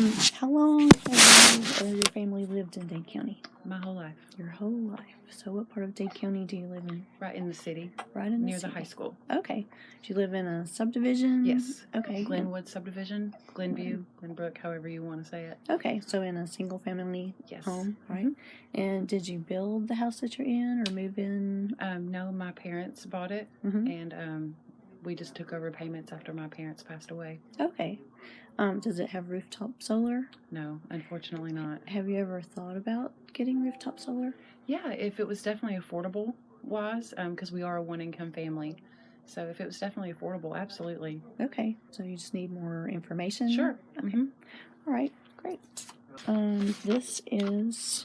Um, how long have you or your family lived in Dade County? My whole life, Your whole life. So, what part of Dade County do you live in? right in the city, Right in near the high school. Okay. Do you live in a subdivision? Yes. Okay. Glenwood subdivision, Glenview, Glenbrook, however you want to say it. Okay. So, in a single family Yes. home, right? And did you build the house that you're in, or move in? Um, no, my parents bought it, hmm and um, we just took over payments after my parents passed away. Okay. Um, does it have rooftop solar? No, unfortunately not. Have you ever thought about getting rooftop solar? Yeah, if it was definitely affordable wise, because we are a one income family. So if it was definitely affordable, absolutely. Okay. So you just need more information. Sure. Okay. hmm All right, great. Um, this is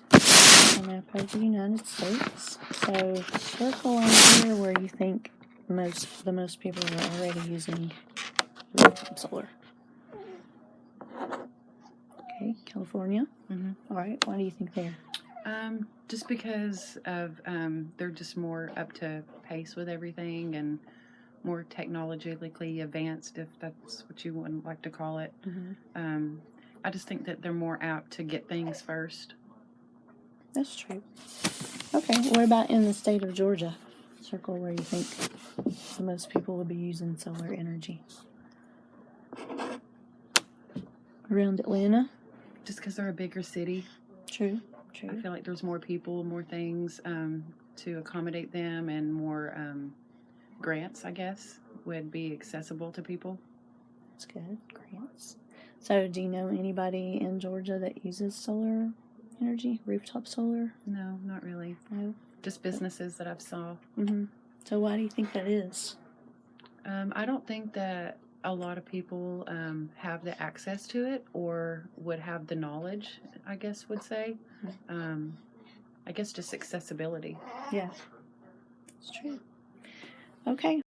a map of the United States. So circle on here where you think most the most people are already using rooftop solar. Okay, California. hmm All right, why do you think there? Um, just because of um, they're just more up to pace with everything and more technologically advanced, if that's what you would like to call it. Mm-hmm. Um, I just think that they're more apt to get things first. That's true. Okay, what about in the state of Georgia? Circle where you think the most people would be using solar energy. Around Atlanta. Just because they're a bigger city, True. True. I feel like there's more people, more things um, to accommodate them, and more um, grants, I guess, would be accessible to people. That's good. Grants. So, do you know anybody in Georgia that uses solar energy, rooftop solar? No, not really. No. Just businesses that I've saw. Mm-hmm. So, why do you think that is? Um, I don't think that a lot of people um, have the access to it or would have the knowledge, I guess, would say. Um, I guess just accessibility. Yeah. It's true. Okay.